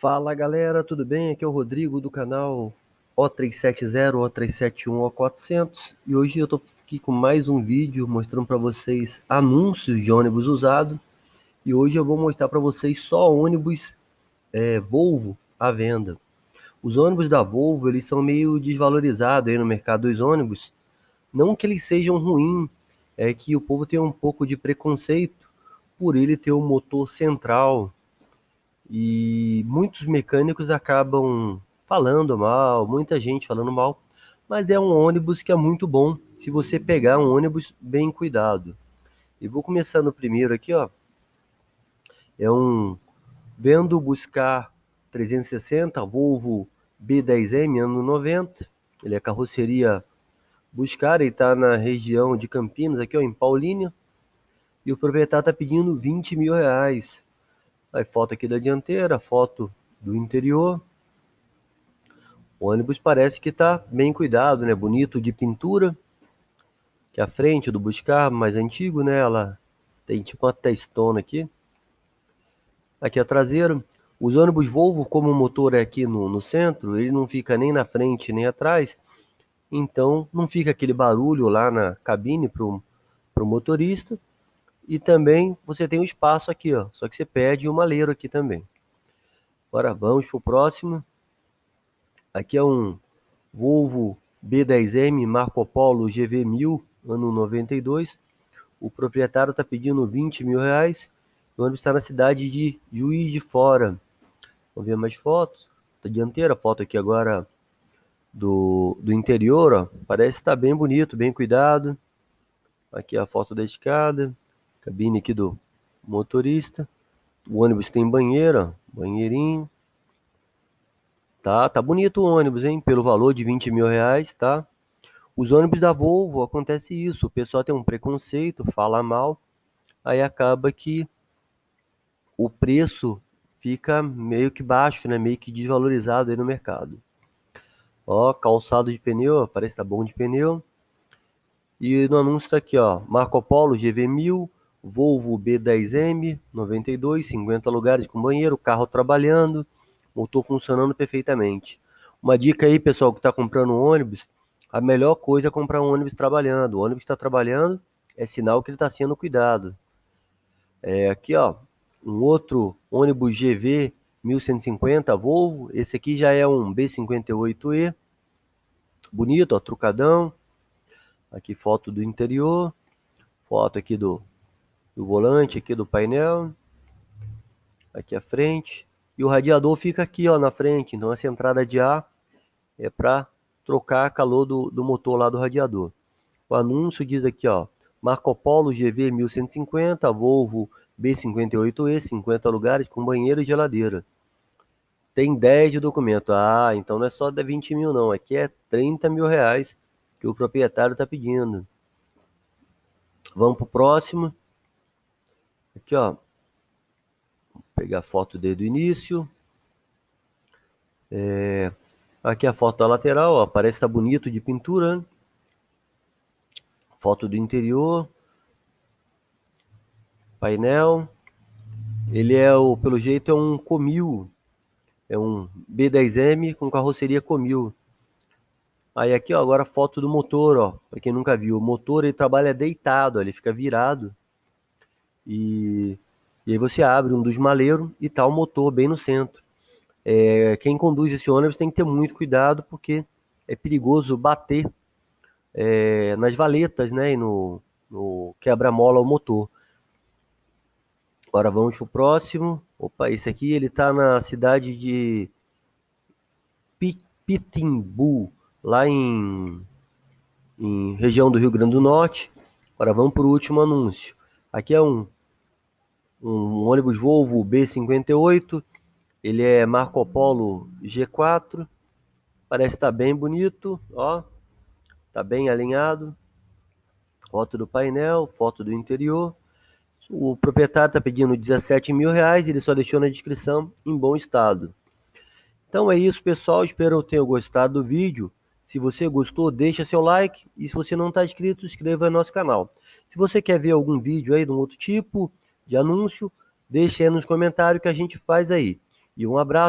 Fala galera, tudo bem? Aqui é o Rodrigo do canal O370, O371, O400 e hoje eu tô aqui com mais um vídeo mostrando para vocês anúncios de ônibus usado e hoje eu vou mostrar para vocês só ônibus é, Volvo à venda. Os ônibus da Volvo eles são meio desvalorizados aí no mercado dos ônibus, não que eles sejam ruins, é que o povo tem um pouco de preconceito por ele ter o um motor central e muitos mecânicos acabam falando mal, muita gente falando mal, mas é um ônibus que é muito bom se você pegar um ônibus bem cuidado. E vou começar no primeiro aqui, ó. É um vendo buscar 360 Volvo B10M ano 90. Ele é carroceria buscar, ele está na região de Campinas, aqui ó, em Paulínia. E o proprietário está pedindo 20 mil reais. Aí foto aqui da dianteira, foto do interior. O ônibus parece que está bem cuidado, né? Bonito de pintura. Que a frente do Buscar, mais antigo, né? Ela tem tipo uma testona aqui. Aqui a traseira. Os ônibus Volvo, como o motor é aqui no, no centro, ele não fica nem na frente nem atrás. Então não fica aquele barulho lá na cabine para o motorista. E também você tem um espaço aqui, ó. Só que você perde o maleiro aqui também. Agora vamos para o próximo. Aqui é um Volvo B10M Marco Polo GV1000, ano 92. O proprietário está pedindo 20 mil reais. O ônibus está na cidade de Juiz de Fora. Vamos ver mais fotos. Da dianteira, foto aqui agora do, do interior, ó. Parece estar tá bem bonito, bem cuidado. Aqui a foto da escada. Cabine aqui do motorista. O ônibus tem banheira, banheirinho. Tá, tá bonito o ônibus, hein? Pelo valor de 20 mil reais, tá? Os ônibus da Volvo, acontece isso. O pessoal tem um preconceito, fala mal. Aí acaba que o preço fica meio que baixo, né? Meio que desvalorizado aí no mercado. Ó, calçado de pneu, parece que tá bom de pneu. E no anúncio tá aqui, ó, Marco Polo GV1000, Volvo B10M 92, 50 lugares com banheiro, carro trabalhando, motor funcionando perfeitamente. Uma dica aí, pessoal, que está comprando um ônibus, a melhor coisa é comprar um ônibus trabalhando. O ônibus está trabalhando é sinal que ele está sendo cuidado. É, aqui, ó, um outro ônibus GV 1150 Volvo. Esse aqui já é um B58E. Bonito, ó, trucadão. Aqui foto do interior. Foto aqui do do volante aqui do painel. Aqui à frente. E o radiador fica aqui ó, na frente. Então essa entrada de ar é para trocar calor do, do motor lá do radiador. O anúncio diz aqui, ó, Marco Polo GV 1150, Volvo B58E, 50 lugares com banheiro e geladeira. Tem 10 de documento. Ah, então não é só de 20 mil não, aqui é 30 mil reais que o proprietário está pedindo. Vamos para o próximo. Aqui, ó. Vou pegar a foto desde o início. É, aqui a foto da lateral, ó, parece tá bonito de pintura. Né? Foto do interior. Painel. Ele é o, pelo jeito, é um Comil. É um B10M com carroceria Comil. Aí aqui, ó, agora foto do motor, ó. Para quem nunca viu, o motor ele trabalha deitado, ó, ele fica virado. E, e aí você abre um dos maleiros e tá o motor bem no centro. É, quem conduz esse ônibus tem que ter muito cuidado porque é perigoso bater é, nas valetas, né, e no, no quebra-mola o motor. Agora vamos pro próximo. Opa, esse aqui ele tá na cidade de Pitimbu, lá em, em região do Rio Grande do Norte. Agora vamos para o último anúncio. Aqui é um, um ônibus Volvo B58. Ele é Marco Polo G4. Parece estar tá bem bonito, ó. Tá bem alinhado. Foto do painel, foto do interior. O proprietário está pedindo 17 mil reais, ele só deixou na descrição em bom estado. Então é isso, pessoal. Espero que tenham gostado do vídeo. Se você gostou, deixa seu like. E se você não está inscrito, inscreva no nosso canal. Se você quer ver algum vídeo aí de um outro tipo de anúncio, deixe aí nos comentários que a gente faz aí. E um abraço.